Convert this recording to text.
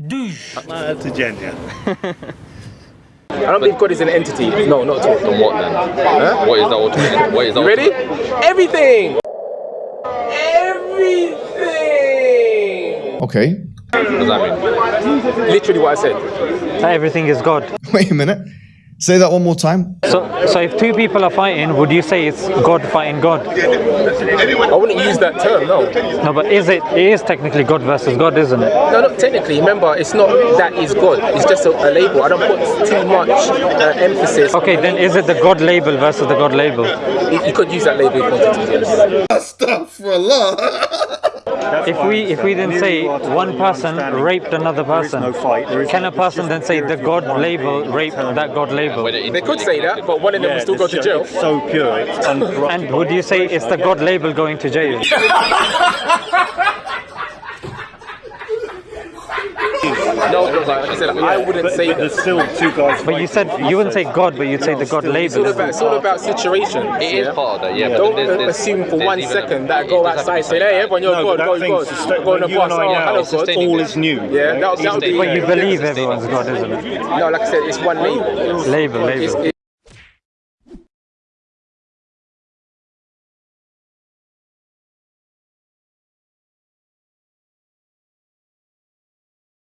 Douche. To Jen, yeah. I don't believe God is an entity. No, not at all. Then what then? Huh? What is the ultimate? What is the You ready? Everything! Everything! Okay. What does that mean? Literally what I said. That everything is God. Wait a minute. Say that one more time. So, so if two people are fighting, would you say it's God fighting God? I wouldn't use that term, no. No, but is it? It is technically God versus God, isn't it? No, not technically. Remember, it's not that is God. It's just a, a label. I don't put too much uh, emphasis. Okay, then is it the God label versus the God label? You, you could use that label if you wanted to, yes. Astaghfirullah. If we if we then say one person raped another person, can a person then say the God label raped that God label? They could say that, but one of them will still go to jail. It's so pure, it's uncorrupted. And would you say it's the God label going to jail? No, like I said, I wouldn't say But that. there's still two guys. But you said you wouldn't say God, but you'd say the God It's all label. about, it's all about situation. It is part of that, yeah. but Don't there's- there's- assume for there's one even second a- that I go doesn't have to outside be say, hey, everyone, you're No, God, but go, that go, thing's go on the you and bus. I Oh, now, hello, it's God. all it. is new. Yeah, that, that would be. But you believe everyone's God, isn't it? No, like I said, it's one label. Label, label.